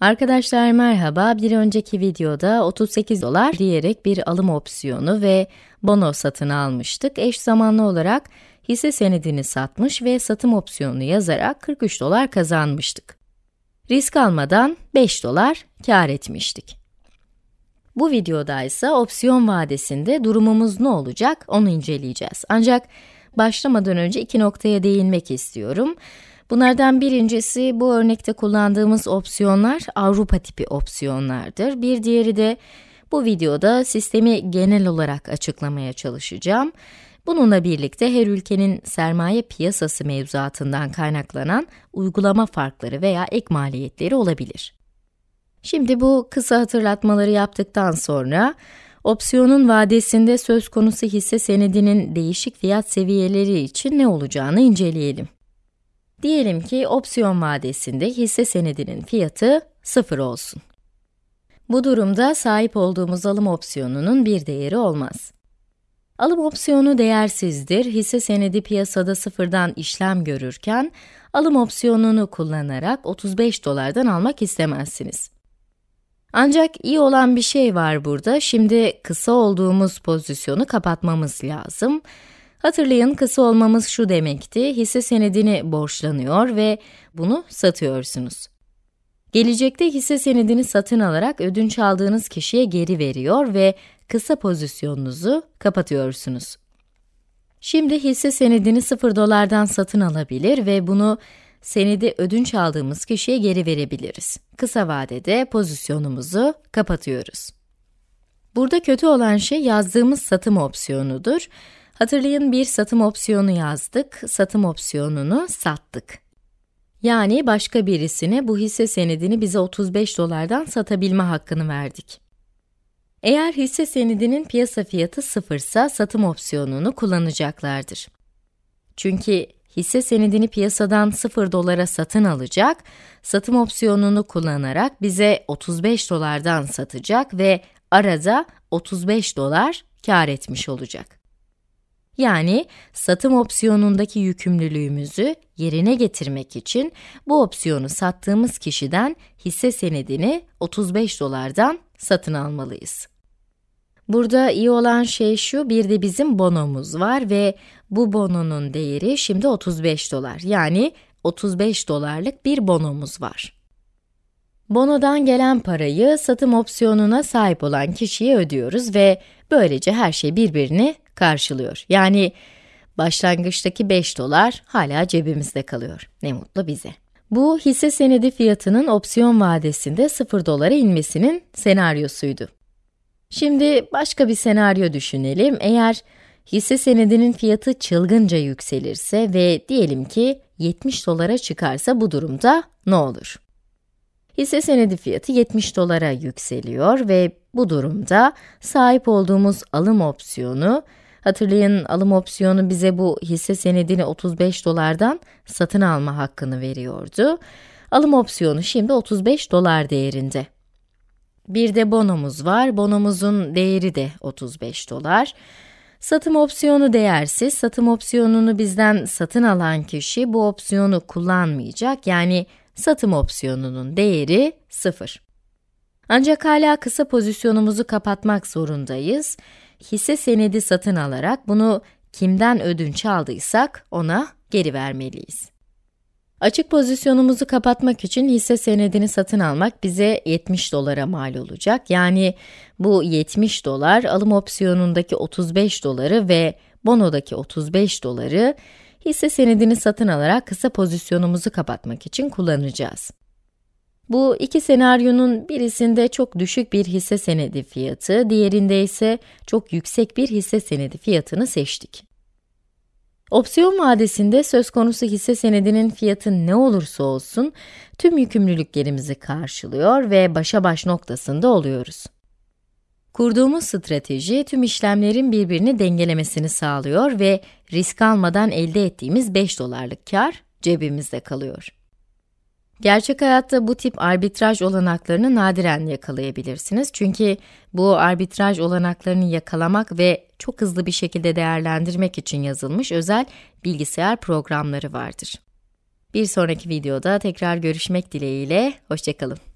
Arkadaşlar merhaba, bir önceki videoda 38 dolar diyerek bir alım opsiyonu ve bono satın almıştık. Eş zamanlı olarak hisse senedini satmış ve satım opsiyonunu yazarak 43 dolar kazanmıştık. Risk almadan 5 dolar kar etmiştik. Bu videoda ise opsiyon vadesinde durumumuz ne olacak onu inceleyeceğiz. Ancak başlamadan önce iki noktaya değinmek istiyorum. Bunlardan birincisi bu örnekte kullandığımız opsiyonlar Avrupa tipi opsiyonlardır. Bir diğeri de bu videoda sistemi genel olarak açıklamaya çalışacağım. Bununla birlikte her ülkenin sermaye piyasası mevzuatından kaynaklanan uygulama farkları veya ek maliyetleri olabilir. Şimdi bu kısa hatırlatmaları yaptıktan sonra, opsiyonun vadesinde söz konusu hisse senedinin değişik fiyat seviyeleri için ne olacağını inceleyelim. Diyelim ki opsiyon vadesinde hisse senedinin fiyatı 0 olsun. Bu durumda sahip olduğumuz alım opsiyonunun bir değeri olmaz. Alım opsiyonu değersizdir, hisse senedi piyasada sıfırdan işlem görürken, alım opsiyonunu kullanarak 35 dolardan almak istemezsiniz. Ancak iyi olan bir şey var burada, şimdi kısa olduğumuz pozisyonu kapatmamız lazım. Hatırlayın, kısa olmamız şu demekti, hisse senedini borçlanıyor ve bunu satıyorsunuz. Gelecekte hisse senedini satın alarak ödünç aldığınız kişiye geri veriyor ve kısa pozisyonunuzu kapatıyorsunuz. Şimdi hisse senedini 0 dolardan satın alabilir ve bunu senedi ödünç aldığımız kişiye geri verebiliriz. Kısa vadede pozisyonumuzu kapatıyoruz. Burada kötü olan şey yazdığımız satım opsiyonudur. Hatırlayın bir satım opsiyonu yazdık, satım opsiyonunu sattık. Yani başka birisine bu hisse senedini bize 35 dolardan satabilme hakkını verdik. Eğer hisse senedinin piyasa fiyatı sıfırsa satım opsiyonunu kullanacaklardır. Çünkü hisse senedini piyasadan 0 dolara satın alacak, satım opsiyonunu kullanarak bize 35 dolardan satacak ve arada 35 dolar kar etmiş olacak. Yani satım opsiyonundaki yükümlülüğümüzü yerine getirmek için bu opsiyonu sattığımız kişiden hisse senedini 35 dolardan satın almalıyız. Burada iyi olan şey şu, bir de bizim bonomuz var ve bu bononun değeri şimdi 35 dolar. Yani 35 dolarlık bir bonomuz var. Bonodan gelen parayı satım opsiyonuna sahip olan kişiye ödüyoruz ve böylece her şey birbirini karşılıyor. Yani başlangıçtaki 5 dolar hala cebimizde kalıyor. Ne mutlu bize. Bu hisse senedi fiyatının opsiyon vadesinde 0 dolara inmesinin senaryosuydu. Şimdi başka bir senaryo düşünelim. Eğer hisse senedinin fiyatı çılgınca yükselirse ve diyelim ki 70 dolara çıkarsa bu durumda ne olur? Hisse senedi fiyatı 70 dolara yükseliyor ve bu durumda sahip olduğumuz alım opsiyonu, hatırlayın alım opsiyonu bize bu hisse senedini 35 dolardan satın alma hakkını veriyordu. Alım opsiyonu şimdi 35 dolar değerinde. Bir de bonomuz var. Bonomuzun değeri de 35 dolar. Satım opsiyonu değersiz. Satım opsiyonunu bizden satın alan kişi bu opsiyonu kullanmayacak. Yani satım opsiyonunun değeri 0. Ancak hala kısa pozisyonumuzu kapatmak zorundayız. Hisse senedi satın alarak bunu kimden ödünç aldıysak ona geri vermeliyiz. Açık pozisyonumuzu kapatmak için hisse senedini satın almak bize 70 dolara mal olacak. Yani bu 70 dolar alım opsiyonundaki 35 doları ve bonodaki 35 doları hisse senedini satın alarak kısa pozisyonumuzu kapatmak için kullanacağız. Bu iki senaryonun birisinde çok düşük bir hisse senedi fiyatı, diğerinde ise çok yüksek bir hisse senedi fiyatını seçtik. Opsiyon vadesinde söz konusu hisse senedinin fiyatı ne olursa olsun tüm yükümlülüklerimizi karşılıyor ve başa baş noktasında oluyoruz. Kurduğumuz strateji tüm işlemlerin birbirini dengelemesini sağlıyor ve risk almadan elde ettiğimiz 5 dolarlık kar cebimizde kalıyor. Gerçek hayatta bu tip arbitraj olanaklarını nadiren yakalayabilirsiniz. Çünkü bu arbitraj olanaklarını yakalamak ve çok hızlı bir şekilde değerlendirmek için yazılmış özel bilgisayar programları vardır. Bir sonraki videoda tekrar görüşmek dileğiyle, hoşçakalın.